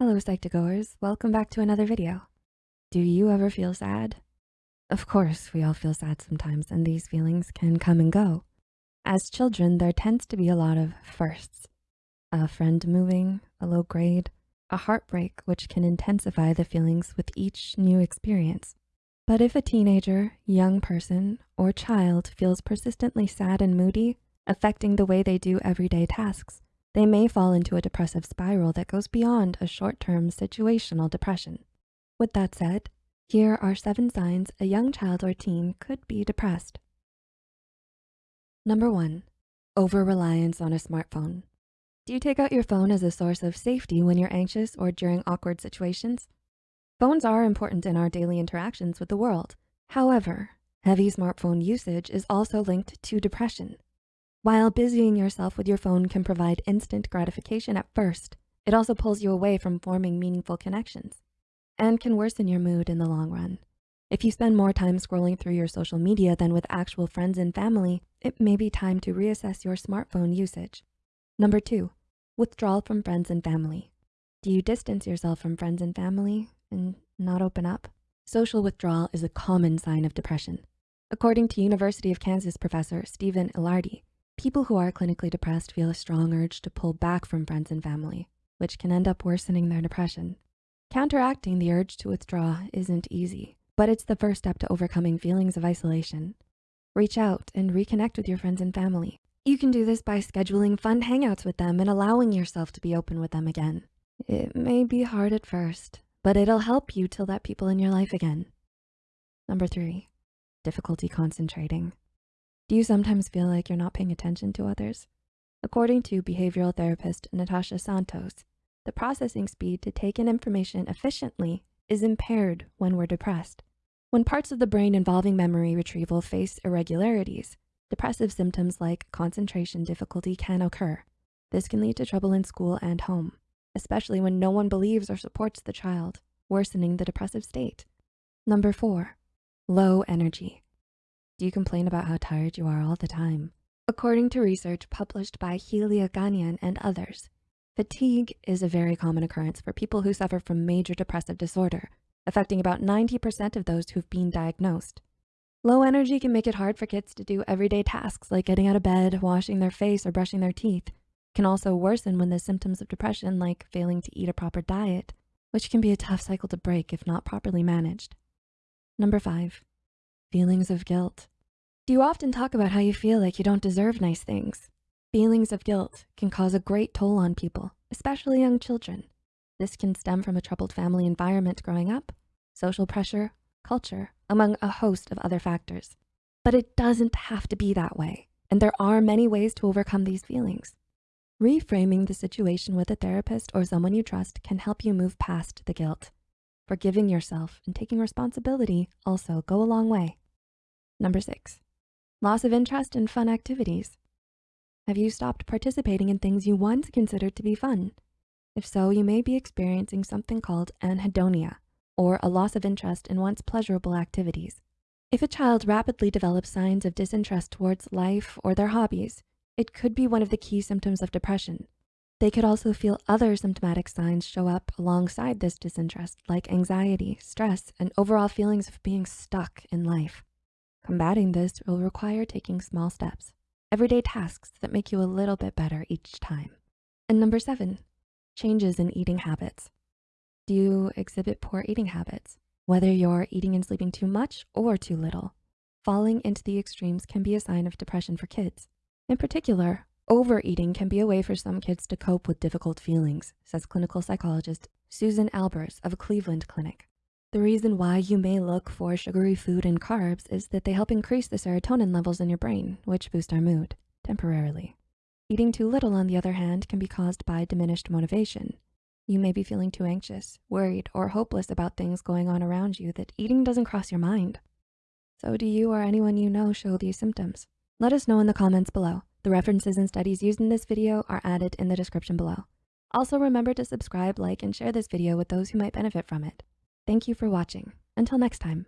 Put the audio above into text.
Hello Psych2Goers, welcome back to another video. Do you ever feel sad? Of course, we all feel sad sometimes and these feelings can come and go. As children, there tends to be a lot of firsts. A friend moving, a low grade, a heartbreak which can intensify the feelings with each new experience. But if a teenager, young person, or child feels persistently sad and moody, affecting the way they do everyday tasks, they may fall into a depressive spiral that goes beyond a short-term situational depression. With that said, here are seven signs a young child or teen could be depressed. Number one, over-reliance on a smartphone. Do you take out your phone as a source of safety when you're anxious or during awkward situations? Phones are important in our daily interactions with the world. However, heavy smartphone usage is also linked to depression. While busying yourself with your phone can provide instant gratification at first, it also pulls you away from forming meaningful connections and can worsen your mood in the long run. If you spend more time scrolling through your social media than with actual friends and family, it may be time to reassess your smartphone usage. Number two, withdrawal from friends and family. Do you distance yourself from friends and family and not open up? Social withdrawal is a common sign of depression. According to University of Kansas professor Stephen Ilardi, People who are clinically depressed feel a strong urge to pull back from friends and family, which can end up worsening their depression. Counteracting the urge to withdraw isn't easy, but it's the first step to overcoming feelings of isolation. Reach out and reconnect with your friends and family. You can do this by scheduling fun hangouts with them and allowing yourself to be open with them again. It may be hard at first, but it'll help you to let people in your life again. Number three, difficulty concentrating. Do you sometimes feel like you're not paying attention to others? According to behavioral therapist Natasha Santos, the processing speed to take in information efficiently is impaired when we're depressed. When parts of the brain involving memory retrieval face irregularities, depressive symptoms like concentration difficulty can occur. This can lead to trouble in school and home, especially when no one believes or supports the child, worsening the depressive state. Number four, low energy. Do you complain about how tired you are all the time? According to research published by Helia Ghanean and others, fatigue is a very common occurrence for people who suffer from major depressive disorder, affecting about 90% of those who've been diagnosed. Low energy can make it hard for kids to do everyday tasks like getting out of bed, washing their face, or brushing their teeth. Can also worsen when the symptoms of depression like failing to eat a proper diet, which can be a tough cycle to break if not properly managed. Number five, Feelings of guilt. Do you often talk about how you feel like you don't deserve nice things? Feelings of guilt can cause a great toll on people, especially young children. This can stem from a troubled family environment growing up, social pressure, culture, among a host of other factors. But it doesn't have to be that way. And there are many ways to overcome these feelings. Reframing the situation with a therapist or someone you trust can help you move past the guilt. Forgiving yourself and taking responsibility also go a long way. Number six, loss of interest in fun activities. Have you stopped participating in things you once considered to be fun? If so, you may be experiencing something called anhedonia, or a loss of interest in once pleasurable activities. If a child rapidly develops signs of disinterest towards life or their hobbies, it could be one of the key symptoms of depression. They could also feel other symptomatic signs show up alongside this disinterest, like anxiety, stress, and overall feelings of being stuck in life. Combating this will require taking small steps, everyday tasks that make you a little bit better each time. And number seven, changes in eating habits. Do you exhibit poor eating habits? Whether you're eating and sleeping too much or too little, falling into the extremes can be a sign of depression for kids. In particular, Overeating can be a way for some kids to cope with difficult feelings, says clinical psychologist Susan Albers of a Cleveland clinic. The reason why you may look for sugary food and carbs is that they help increase the serotonin levels in your brain, which boost our mood temporarily. Eating too little, on the other hand, can be caused by diminished motivation. You may be feeling too anxious, worried, or hopeless about things going on around you that eating doesn't cross your mind. So do you or anyone you know show these symptoms? Let us know in the comments below. The references and studies used in this video are added in the description below. Also remember to subscribe, like, and share this video with those who might benefit from it. Thank you for watching. Until next time.